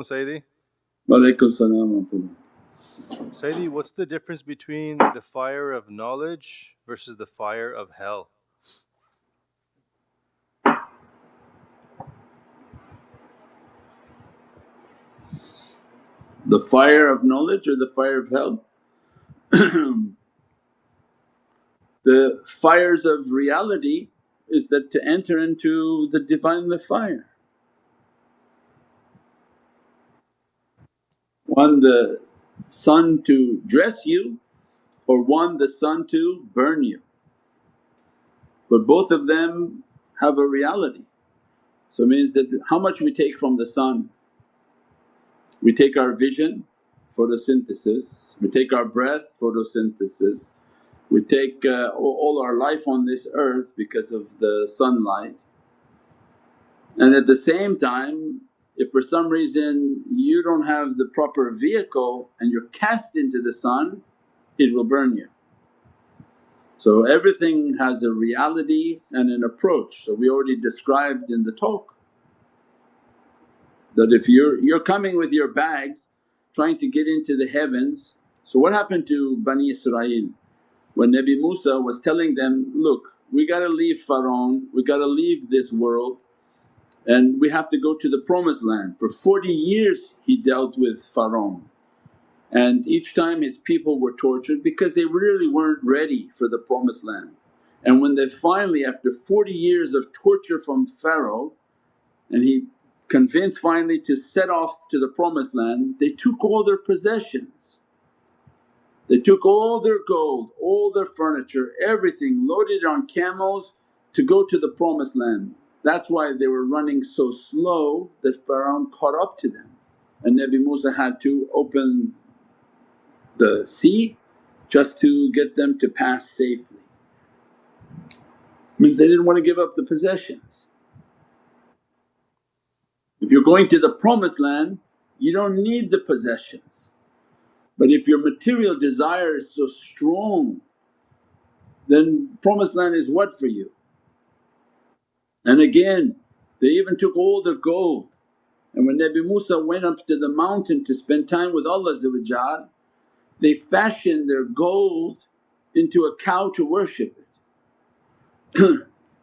alaikum Sayyidi. Walaikum salam Sayyidi, what's the difference between the fire of knowledge versus the fire of hell? The fire of knowledge or the fire of hell? the fires of reality is that to enter into the Divinely fire. One the sun to dress you or one the sun to burn you. But both of them have a reality. So it means that how much we take from the sun. We take our vision, photosynthesis, we take our breath, photosynthesis, we take uh, all our life on this earth because of the sunlight. And at the same time if for some reason you don't have the proper vehicle and you're cast into the sun, it will burn you. So everything has a reality and an approach. So we already described in the talk that if you're, you're coming with your bags trying to get into the heavens. So what happened to Bani Israel? When Nabi Musa was telling them, look we gotta leave Pharaoh, we gotta leave this world and we have to go to the promised land. For 40 years he dealt with Pharaoh and each time his people were tortured because they really weren't ready for the promised land. And when they finally after 40 years of torture from Pharaoh and he convinced finally to set off to the promised land, they took all their possessions. They took all their gold, all their furniture, everything loaded on camels to go to the promised land. That's why they were running so slow that Pharaoh caught up to them and Nabi Musa had to open the sea just to get them to pass safely. Means they didn't want to give up the possessions. If you're going to the promised land you don't need the possessions but if your material desire is so strong then promised land is what for you? And again they even took all their gold. And when Nabi Musa went up to the mountain to spend time with Allah they fashioned their gold into a cow to worship it.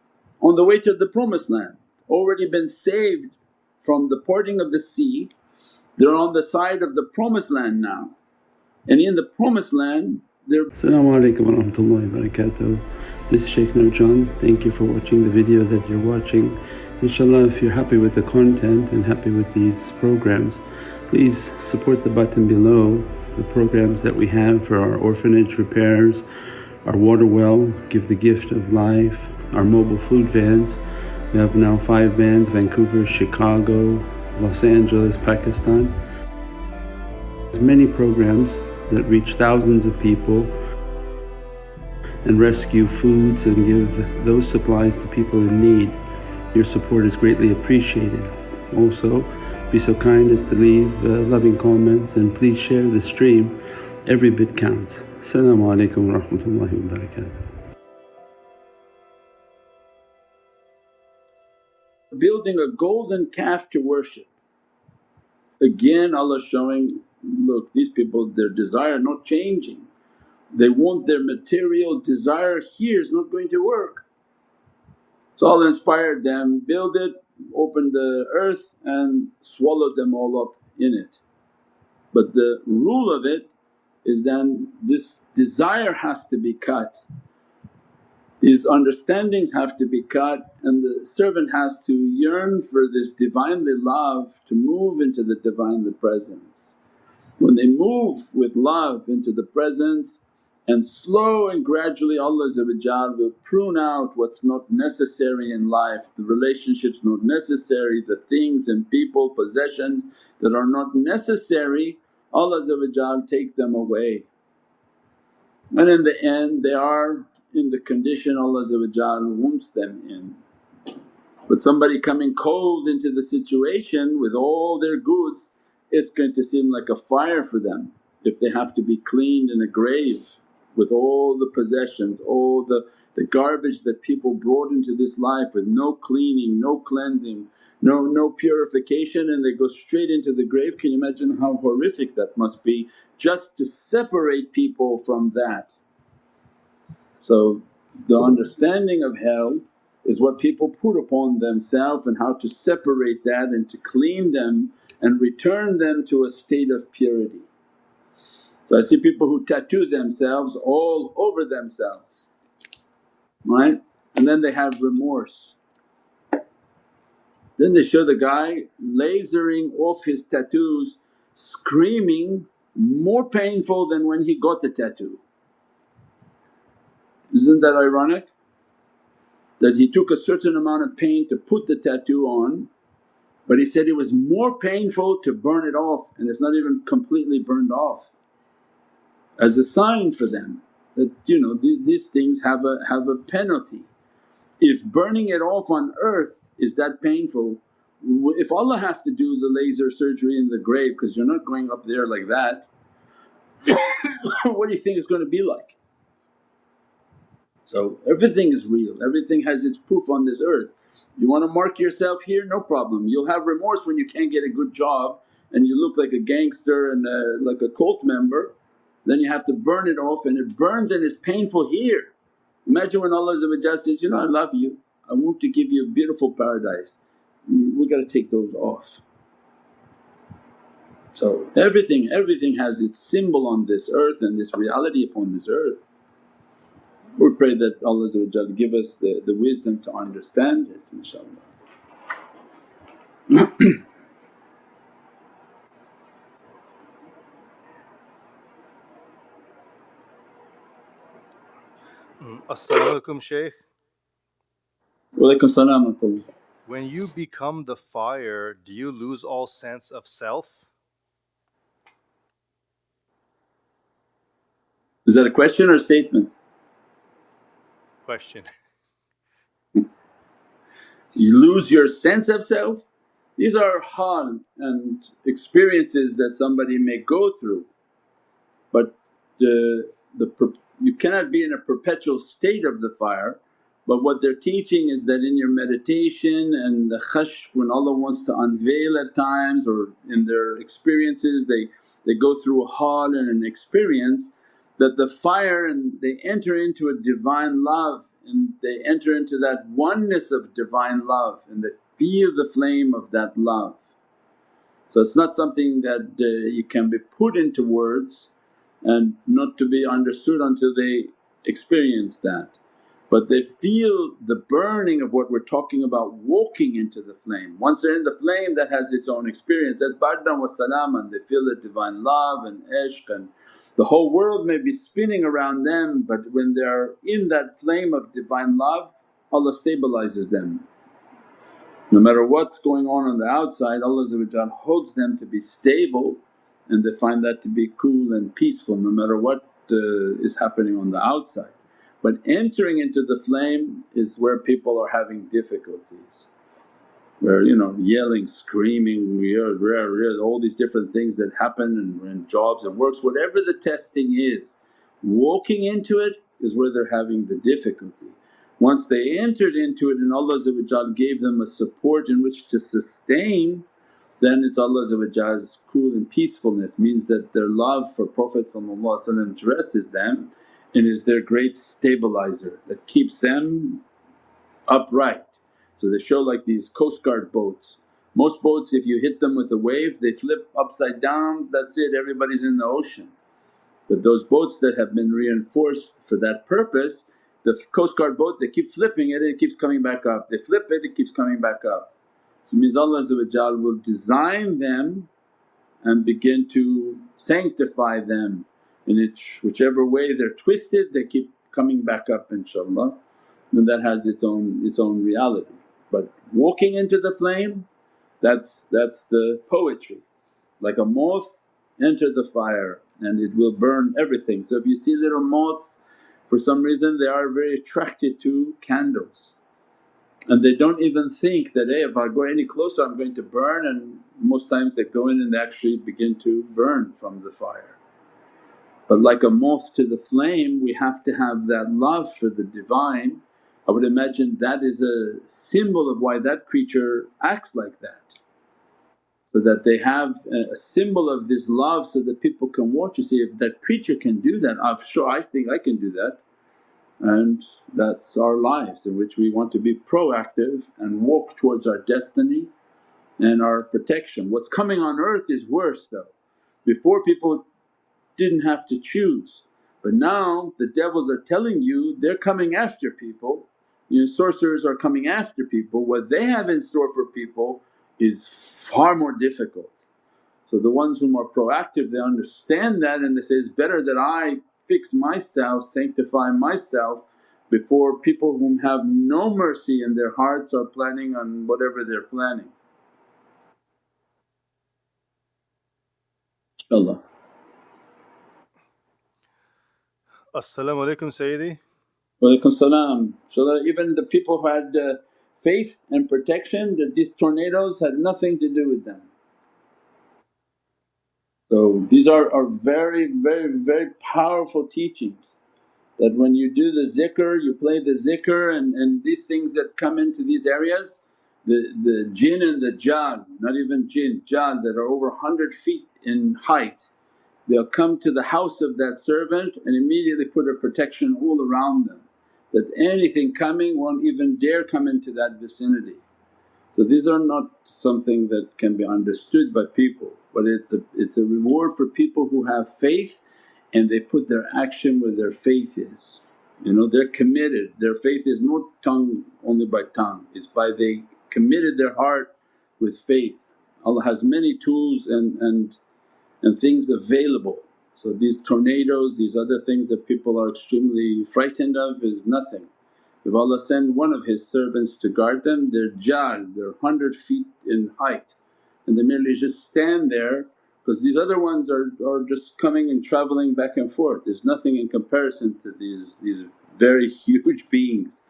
On the way to the promised land already been saved from the parting of the sea they're on the side of the promised land now. And in the promised land they're wa rahmatullahi wa barakatuh. This is Shaykh Nurjan. Thank you for watching the video that you're watching. Inshallah if you're happy with the content and happy with these programs please support the button below the programs that we have for our orphanage repairs, our water well, Give the Gift of Life, our mobile food vans. We have now 5 vans Vancouver, Chicago, Los Angeles, Pakistan. There's many programs that reach thousands of people and rescue foods and give those supplies to people in need. Your support is greatly appreciated. Also be so kind as to leave uh, loving comments and please share the stream, every bit counts. Assalamu alaikum wa rahmatullahi wa barakatuh. Building a golden calf to worship. Again Allah showing look these people their desire not changing. They want their material desire here is not going to work. So Allah inspired them, build it, open the earth and swallow them all up in it. But the rule of it is then this desire has to be cut, these understandings have to be cut and the servant has to yearn for this Divinely love to move into the Divinely presence. When they move with love into the presence and slow and gradually Allah will prune out what's not necessary in life, the relationships not necessary, the things and people, possessions that are not necessary Allah take them away. And in the end they are in the condition Allah wants them in. But somebody coming cold into the situation with all their goods it's going to seem like a fire for them if they have to be cleaned in a grave with all the possessions, all the, the garbage that people brought into this life with no cleaning, no cleansing. no, no purification and they go straight into the grave. Can you imagine how horrific that must be just to separate people from that. So the understanding of hell is what people put upon themselves and how to separate that and to clean them and return them to a state of purity. So I see people who tattoo themselves all over themselves, right? And then they have remorse. Then they show the guy lasering off his tattoos, screaming more painful than when he got the tattoo. Isn't that ironic? That he took a certain amount of pain to put the tattoo on but he said it was more painful to burn it off and it's not even completely burned off as a sign for them that you know th- these things have a have a penalty. If burning it off on earth is that painful, if Allah has to do the laser surgery in the grave because you're not going up there like that, what do you think it's going to be like? So everything is real, everything has its proof on this earth. You want to mark yourself here? No problem. You'll have remorse when you can't get a good job and you look like a gangster and a, like a cult member, then you have to burn it off and it burns and it's painful here. Imagine when Allah says, you know I love you, I want to give you a beautiful paradise, we got to take those off. So everything, everything has its symbol on this earth and this reality upon this earth. We pray that Allah give us the, the wisdom to understand it inshaAllah. As-salamu alaykum Shaykh. Walaikum salam wa rahmatullah. When you become the fire, do you lose all sense of self? Is that a question or a statement? Question. You lose your sense of self? These are hal and experiences that somebody may go through but the, the you cannot be in a perpetual state of the fire but what they're teaching is that in your meditation and the kashf when Allah wants to unveil at times or in their experiences they, they go through a hal and an experience that the fire and they enter into a divine love and they enter into that oneness of divine love and they feel the flame of that love. So it's not something that uh, you can be put into words and not to be understood until they experience that. But they feel the burning of what we're talking about walking into the flame. Once they're in the flame that has its own experience as bardan wa salaman, they feel the divine love and ishq and the whole world may be spinning around them but when they're in that flame of divine love Allah stabilizes them. No matter what's going on on the outside Allah holds them to be stable and they find that to be cool and peaceful no matter what uh, is happening on the outside. But entering into the flame is where people are having difficulties, where you know yelling, screaming, all these different things that happen in, in jobs and works, whatever the testing is, walking into it is where they're having the difficulty. Once they entered into it and Allah gave them a support in which to sustain then it's Allah's cool and peacefulness means that their love for Prophet dresses them and is their great stabilizer that keeps them upright. So they show like these coast guard boats. Most boats if you hit them with a wave they flip upside down, that's it everybody's in the ocean. But those boats that have been reinforced for that purpose, the coast guard boat they keep flipping it, it keeps coming back up, they flip it, it keeps coming back up. So means Allah will design them and begin to sanctify them in whichever way they're twisted they keep coming back up inshaAllah and that has its own its own reality. But walking into the flame that's that's the poetry. Like a moth enter the fire and it will burn everything. So if you see little moths for some reason they are very attracted to candles and they don't even think that, hey if I go any closer I'm going to burn and most times they go in and they actually begin to burn from the fire. But like a moth to the flame we have to have that love for the Divine. I would imagine that is a symbol of why that creature acts like that. So that they have a symbol of this love so that people can watch and see if that creature can do that, I'm sure I think I can do that. And that's our lives in which we want to be proactive and walk towards our destiny and our protection. What's coming on earth is worse though. Before people didn't have to choose but now the devils are telling you they're coming after people, you know sorcerers are coming after people, what they have in store for people is far more difficult. So the ones whom are proactive they understand that and they say, it's better that I fix myself, sanctify myself before people whom have no mercy in their hearts are planning on whatever they're planning. InshaAllah. As-salamu alaykum Sayyidi. Walaikum salam. So that even the people who had uh, faith and protection that these tornadoes had nothing to do with them. So these are, are very very very powerful teachings that when you do the zikr, you play the zikr and, and these things that come into these areas the, the jinn and the jan, not even jinn, jan that are over 100 feet in height they'll come to the house of that servant and immediately put a protection all around them that anything coming won't even dare come into that vicinity. So these are not something that can be understood by people but it's a, it's a reward for people who have faith and they put their action where their faith is. You know they're committed, their faith is not tongue only by tongue, it's by they committed their heart with faith. Allah has many tools and, and, and things available. So these tornadoes, these other things that people are extremely frightened of is nothing. If Allah send one of His servants to guard them, they're jal, they're 100 feet in height and they merely just stand there because these other ones are, are just coming and travelling back and forth. There's nothing in comparison to these, these very huge beings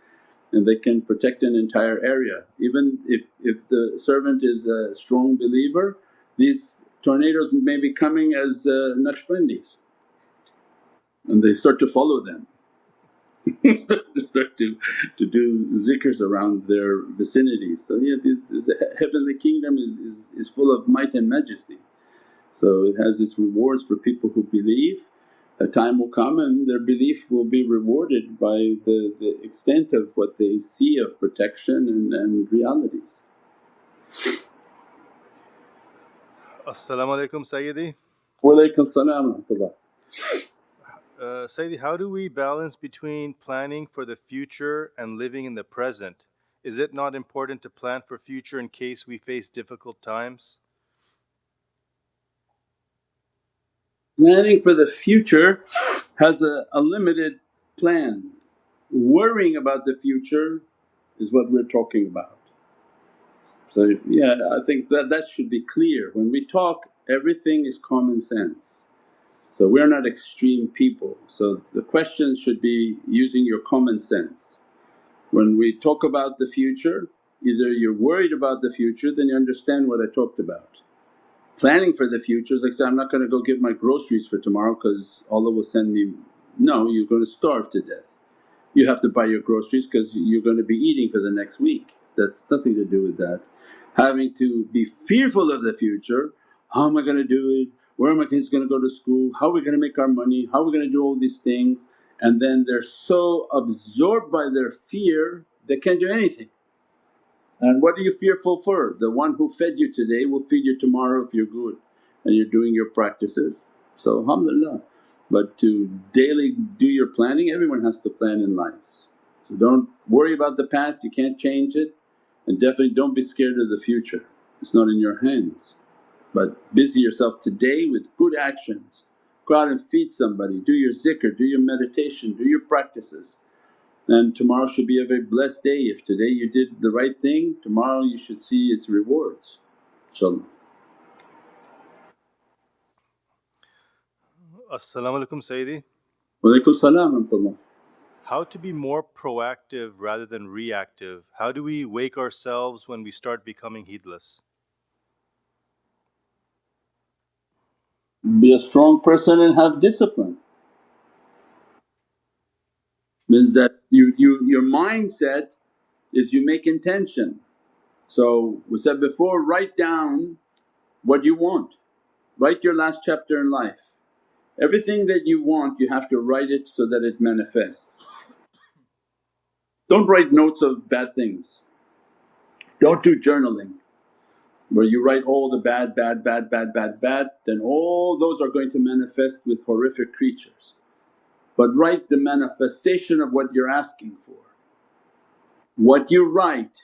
and they can protect an entire area. Even if, if the servant is a strong believer, these tornadoes may be coming as uh, Naqshbandis and they start to follow them. Start to, to do zikrs around their vicinity. So yeah this, this heavenly kingdom is, is, is full of might and majesty. So it has its rewards for people who believe. A time will come and their belief will be rewarded by the, the extent of what they see of protection and, and realities. As-salamu alaykum Sayyidi. Walaykum salam wa. Uh, Sayyidi, how do we balance between planning for the future and living in the present? Is it not important to plan for future in case we face difficult times? Planning for the future has a, a limited plan. Worrying about the future is what we're talking about. So yeah I think that that should be clear. When we talk everything is common sense. So we're not extreme people so the questions should be using your common sense. When we talk about the future either you're worried about the future then you understand what I talked about. Planning for the future is like say, I'm not going to go get my groceries for tomorrow because Allah will send me… no you're going to starve to death. You have to buy your groceries because you're going to be eating for the next week, that's nothing to do with that. Having to be fearful of the future, how am I going to do it, where are my kids going to go to school, how are we going to make our money, how are we going to do all these things and then they're so absorbed by their fear they can't do anything. And what are you fearful for? The one who fed you today will feed you tomorrow if you're good and you're doing your practices. So alhamdulillah. But to daily do your planning, everyone has to plan in lives. So don't worry about the past, you can't change it and definitely don't be scared of the future, it's not in your hands. But busy yourself today with good actions. Go out and feed somebody, do your zikr, do your meditation, do your practices and tomorrow should be a very blessed day. If today you did the right thing, tomorrow you should see its rewards inshaAllah. As-salamu alaykum Sayyidi. Walaykum salam wa rahmatullah. How to be more proactive rather than reactive? How do we wake ourselves when we start becoming heedless? Be a strong person and have discipline. Means that you, you your mindset is you make intention. So we said before write down what you want, write your last chapter in life. Everything that you want you have to write it so that it manifests. Don't write notes of bad things, don't do journaling where you write all the bad, bad, bad, bad, bad, bad then all those are going to manifest with horrific creatures. But write the manifestation of what you're asking for. What you write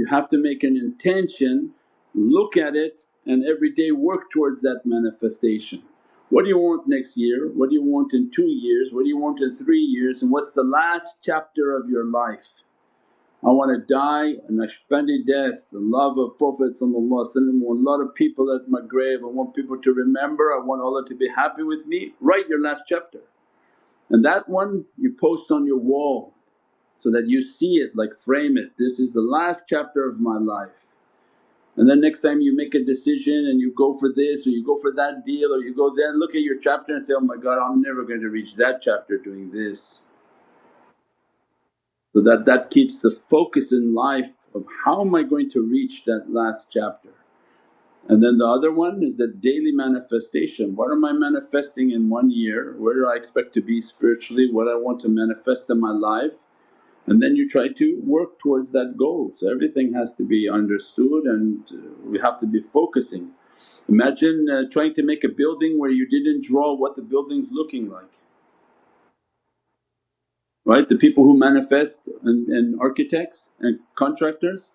you have to make an intention, look at it and every day work towards that manifestation. What do you want next year? What do you want in two years? What do you want in three years? And what's the last chapter of your life? I want to die a Naqshbandi death, the love of Prophet I want a lot of people at my grave, I want people to remember, I want Allah to be happy with me. Write your last chapter and that one you post on your wall so that you see it like frame it, this is the last chapter of my life. And then next time you make a decision and you go for this or you go for that deal or you go there look at your chapter and say, oh my God I'm never going to reach that chapter doing this. So that that keeps the focus in life of how am I going to reach that last chapter. And then the other one is the daily manifestation, what am I manifesting in one year, where do I expect to be spiritually, what I want to manifest in my life and then you try to work towards that goal. So everything has to be understood and uh, we have to be focusing. Imagine uh, trying to make a building where you didn't draw what the building's looking like right? The people who manifest and, and architects and contractors,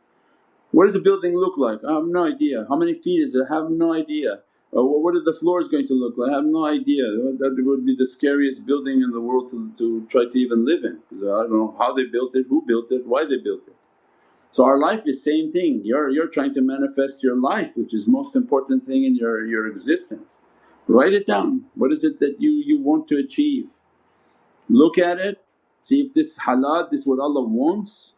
what does the building look like? I have no idea. How many feet is it? I have no idea. Uh, what are the floors going to look like? I have no idea. That would be the scariest building in the world to, to try to even live in because I don't know how they built it, who built it, why they built it. So our life is same thing, you're, you're trying to manifest your life which is most important thing in your, your existence. Write it down, what is it that you, you want to achieve? Look at it See if this halat, this what Allah wants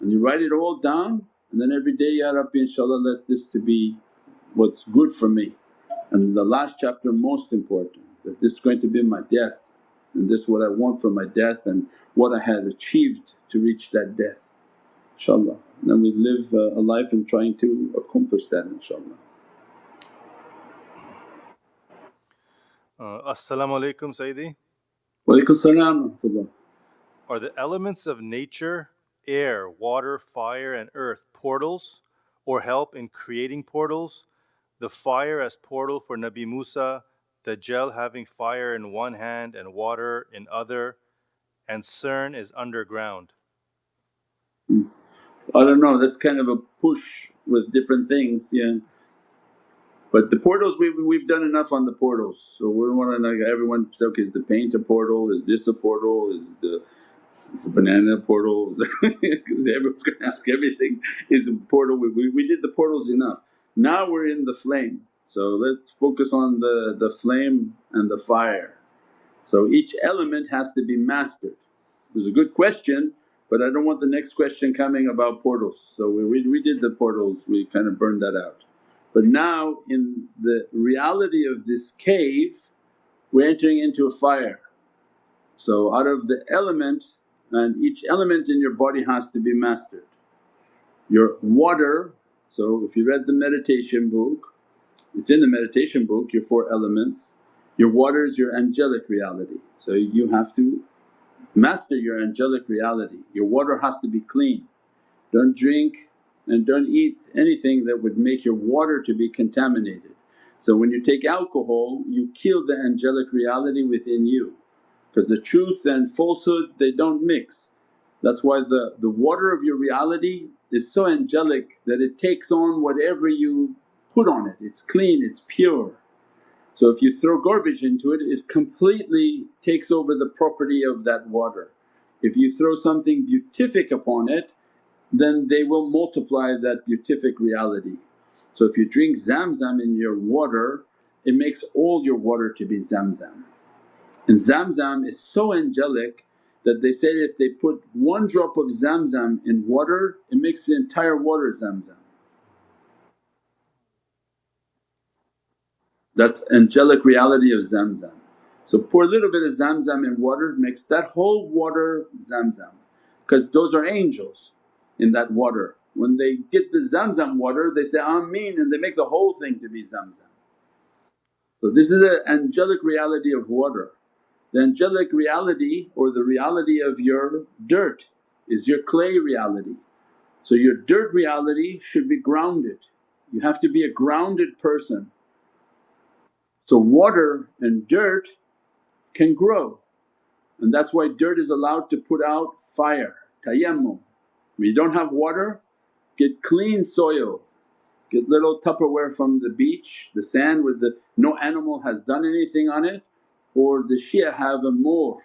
and you write it all down and then every day, Ya Rabbi inshaAllah let this to be what's good for me. And the last chapter most important that this is going to be my death and this what I want for my death and what I had achieved to reach that death inshaAllah. Then we live uh, a life in trying to accomplish that inshaAllah. Uh, As-salamu alaykum Sayyidi. Wa alaykum salam are the elements of nature, air, water, fire, and earth portals or help in creating portals? The fire as portal for Nabi Musa, Dajjal having fire in one hand and water in other, and CERN is underground. Hmm. I don't know, that's kind of a push with different things, yeah. But the portals, we've, we've done enough on the portals. So we want to like everyone say, okay, is the paint a portal? Is this a portal? Is the it's a banana portal because everyone's going to ask everything is a portal. We, we, we did the portals enough. Now we're in the flame. So let's focus on the, the flame and the fire. So each element has to be mastered. It was a good question but I don't want the next question coming about portals. So we, we, we did the portals, we kind of burned that out. But now in the reality of this cave we're entering into a fire. So out of the element and each element in your body has to be mastered. Your water, so if you read the meditation book, it's in the meditation book, your four elements. Your water is your angelic reality, so you have to master your angelic reality. Your water has to be clean. Don't drink and don't eat anything that would make your water to be contaminated. So when you take alcohol you kill the angelic reality within you because the truth and falsehood they don't mix. That's why the, the water of your reality is so angelic that it takes on whatever you put on it, it's clean, it's pure. So if you throw garbage into it, it completely takes over the property of that water. If you throw something beatific upon it then they will multiply that beatific reality. So if you drink Zamzam in your water it makes all your water to be Zamzam. And Zamzam is so angelic that they say if they put one drop of Zamzam in water it makes the entire water Zamzam. That's angelic reality of Zamzam. So pour a little bit of zamzam in water, mix that whole water zamzam because those are angels in that water. When they get the zamzam water they say Ameen and they make the whole thing to be zamzam. So this is an angelic reality of water. The angelic reality or the reality of your dirt is your clay reality. So your dirt reality should be grounded, you have to be a grounded person. So water and dirt can grow and that's why dirt is allowed to put out fire, tayammum. When you don't have water get clean soil, get little Tupperware from the beach, the sand with the no animal has done anything on it or the Shia have a mohr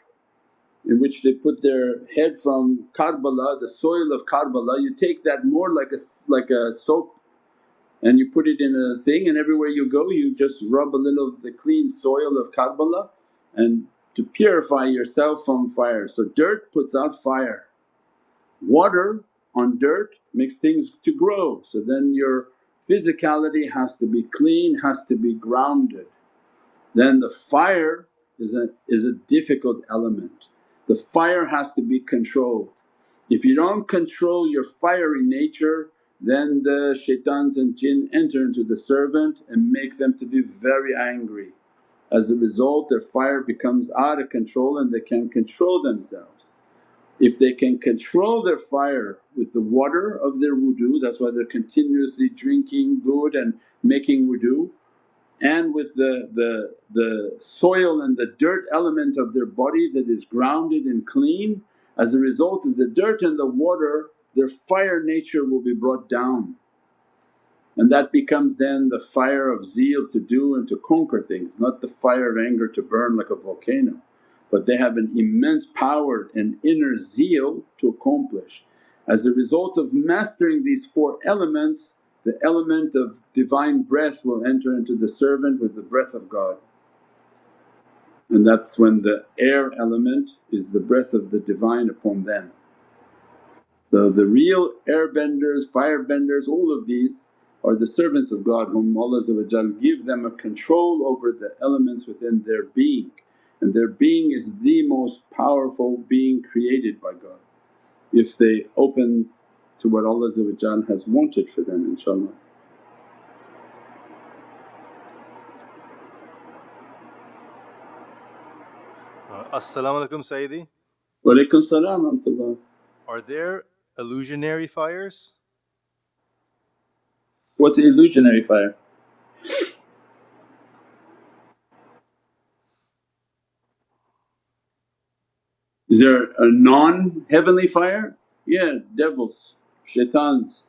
in which they put their head from Karbala, the soil of Karbala, you take that mohr like a, like a soap and you put it in a thing and everywhere you go you just rub a little of the clean soil of Karbala and to purify yourself from fire. So dirt puts out fire, water on dirt makes things to grow so then your physicality has to be clean, has to be grounded. Then the fire is a, is a difficult element, the fire has to be controlled. If you don't control your fiery nature then the shaitans and jinn enter into the servant and make them to be very angry. As a result their fire becomes out of control and they can't control themselves. If they can control their fire with the water of their wudu, that's why they're continuously drinking good and making wudu and with the, the, the soil and the dirt element of their body that is grounded and clean, as a result of the dirt and the water their fire nature will be brought down. And that becomes then the fire of zeal to do and to conquer things, not the fire of anger to burn like a volcano. But they have an immense power and inner zeal to accomplish. As a result of mastering these four elements, the element of divine breath will enter into the servant with the breath of God. And that's when the air element is the breath of the Divine upon them. So the real airbenders, firebenders, all of these are the servants of God whom Allah give them a control over the elements within their being and their being is the most powerful being created by God if they open to what Allah has wanted for them inshaAllah. Uh, As-salamu alaykum Sayyidi. Wa alaykum salam Are there illusionary fires? What's an illusionary fire? Is there a non-heavenly fire? Yeah, devils, shaitans.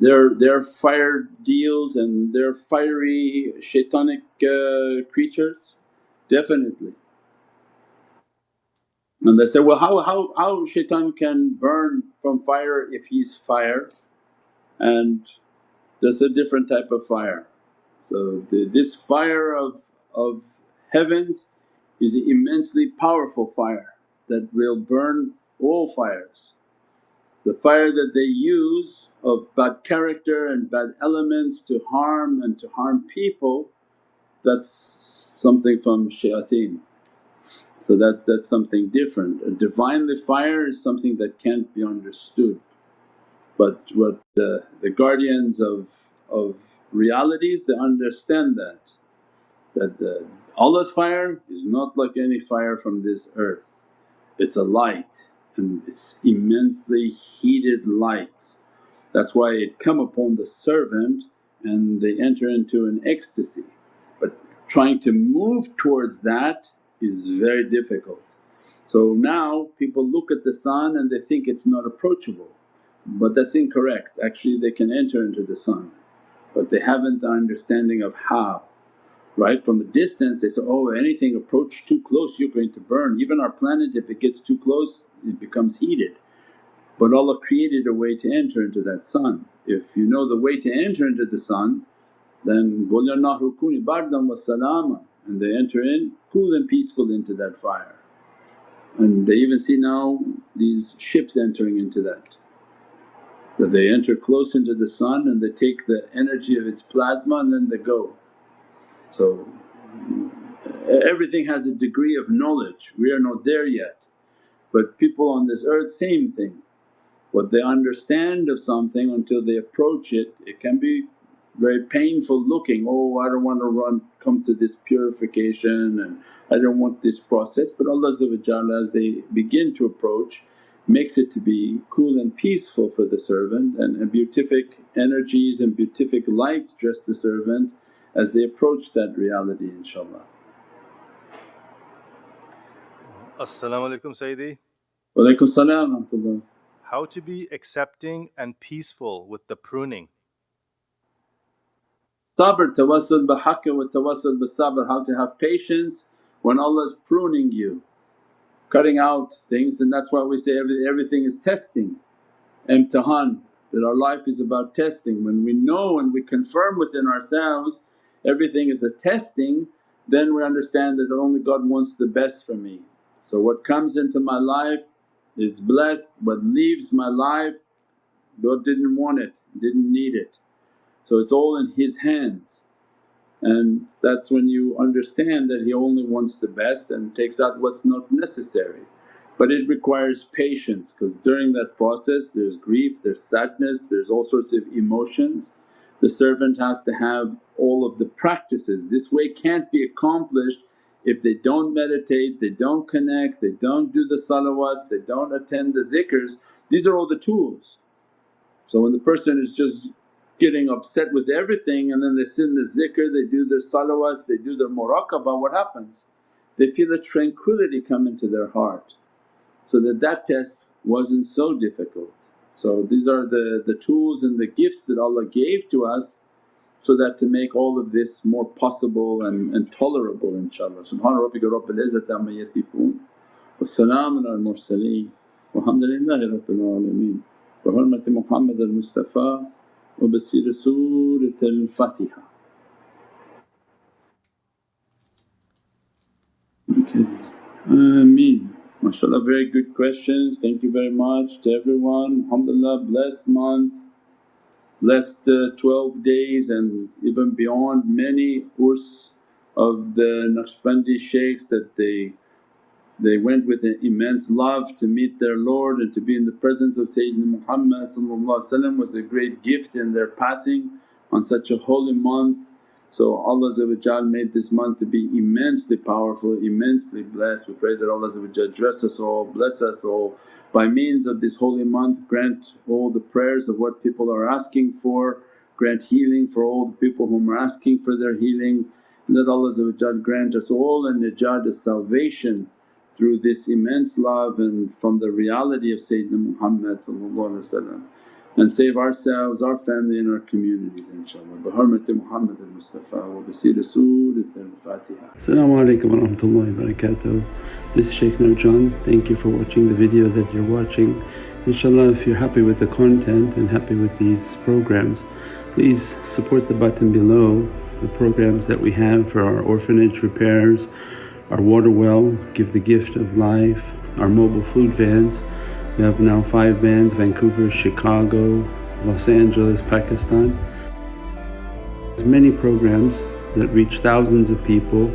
Their, their fire deals and their fiery shaitanic uh, creatures, definitely. And they say, well how, how, how shaitan can burn from fire if he's fire and that's a different type of fire. So the, this fire of, of heavens is an immensely powerful fire that will burn all fires. The fire that they use of bad character and bad elements to harm and to harm people that's something from shayateen. So that, that's something different. A Divinely fire is something that can't be understood. But what the, the guardians of, of realities they understand that, that the, Allah's fire is not like any fire from this earth. It's a light and it's immensely heated light. That's why it come upon the servant and they enter into an ecstasy. But trying to move towards that is very difficult. So now people look at the sun and they think it's not approachable but that's incorrect. Actually they can enter into the sun but they haven't the understanding of how. Right? From a distance they say, oh anything approach too close you're going to burn. Even our planet if it gets too close it becomes heated. But Allah created a way to enter into that sun. If you know the way to enter into the sun then Gulya Nahru Kuni Bardan wa Salama and they enter in cool and peaceful into that fire. And they even see now these ships entering into that, that they enter close into the sun and they take the energy of its plasma and then they go. So everything has a degree of knowledge, we are not there yet. But people on this earth same thing, what they understand of something until they approach it, it can be very painful looking, oh I don't want to run come to this purification and I don't want this process. But Allah as they begin to approach makes it to be cool and peaceful for the servant and, and beatific energies and beatific lights dress the servant as they approach that reality inshaAllah. As-salamu alaykum Sayyidi. Walaykum salam How to be accepting and peaceful with the pruning. Sabr, tawassul bihaqq wa tawassul sabr. how to have patience when Allah's pruning you, cutting out things and that's why we say every, everything is testing, imtihan that our life is about testing. When we know and we confirm within ourselves everything is a testing then we understand that only God wants the best for me. So what comes into my life is blessed, what leaves my life God didn't want it, didn't need it. So it's all in His hands and that's when you understand that He only wants the best and takes out what's not necessary. But it requires patience because during that process there's grief, there's sadness, there's all sorts of emotions. The servant has to have all of the practices. This way can't be accomplished if they don't meditate, they don't connect, they don't do the salawats, they don't attend the zikrs. These are all the tools. So when the person is just getting upset with everything and then they sit in the zikr, they do their salawats, they do their muraqabah, what happens? They feel a tranquility come into their heart so that that test wasn't so difficult. So these are the, the tools and the gifts that Allah gave to us so that to make all of this more possible and, and tolerable inshaAllah. Subhana rabbika rabbil izzati amma yasifoon wa salaamun al mursaleen walhamdulillahi rabbil alameen bi hurmati Muhammad al Mustafa wa bi siri Surat al Fatiha. Okay, Ameen. MashaAllah very good questions, thank you very much to everyone. Alhamdulillah blessed month uh, 12 days and even beyond many urs of the Naqshbandi shaykhs that they they went with an immense love to meet their Lord and to be in the presence of Sayyidina Muhammad was a great gift in their passing on such a holy month. So Allah made this month to be immensely powerful, immensely blessed. We pray that Allah dress us all, bless us all. By means of this holy month grant all the prayers of what people are asking for, grant healing for all the people whom are asking for their healings. and that Allah grant us all a najat, a salvation through this immense love and from the reality of Sayyidina Muhammad and save ourselves, our family and our communities inshaAllah. Bi hurmati Muhammad al-Mustafa wa basira Surat al-Fatiha. As-salamu alaykum wa rahmatullahi wa barakatuh. This is Shaykh Nurjan. Thank you for watching the video that you're watching. Inshallah if you're happy with the content and happy with these programs please support the button below the programs that we have for our orphanage repairs, our water well, Give the Gift of Life, our mobile food vans. We have now five vans, Vancouver, Chicago, Los Angeles, Pakistan. There's many programs that reach thousands of people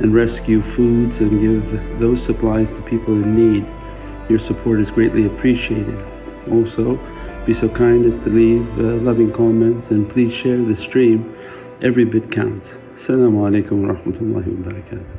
and rescue foods and give those supplies to people in need. Your support is greatly appreciated. Also, be so kind as to leave uh, loving comments and please share the stream. Every bit counts. Assalamu alaikum wa rahmatullahi wa barakatuh.